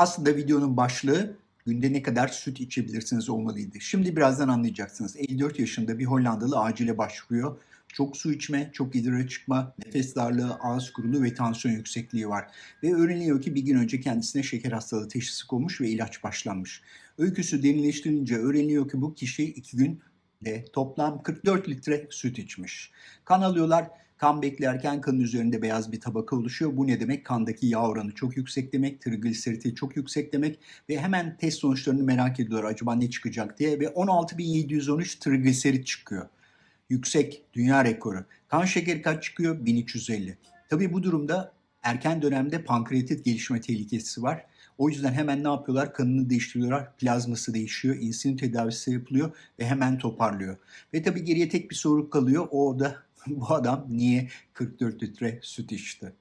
Aslında videonun başlığı günde ne kadar süt içebilirsiniz olmalıydı. Şimdi birazdan anlayacaksınız. 54 yaşında bir Hollandalı acile başvuruyor. Çok su içme, çok idrara çıkma, nefes darlığı, ağız kuruluğu ve tansiyon yüksekliği var. Ve öğreniliyor ki bir gün önce kendisine şeker hastalığı teşhisi konmuş ve ilaç başlanmış. Öyküsü derinleştirince öğreniliyor ki bu kişi iki gün de toplam 44 litre süt içmiş. Kan alıyorlar. Kan beklerken kanın üzerinde beyaz bir tabaka oluşuyor. Bu ne demek? Kandaki yağ oranı çok yüksek demek, trigliseriti çok yüksek demek ve hemen test sonuçlarını merak ediyorlar acaba ne çıkacak diye ve 16.713 trigliserit çıkıyor. Yüksek dünya rekoru. Kan şekeri kaç çıkıyor? 1350. Tabii bu durumda erken dönemde pankreatit gelişme tehlikesi var. O yüzden hemen ne yapıyorlar? Kanını değiştiriyorlar. Plazması değişiyor. insülin tedavisi yapılıyor ve hemen toparlıyor. Ve tabii geriye tek bir soru kalıyor. O da bu adam niye 44 litre süt içti?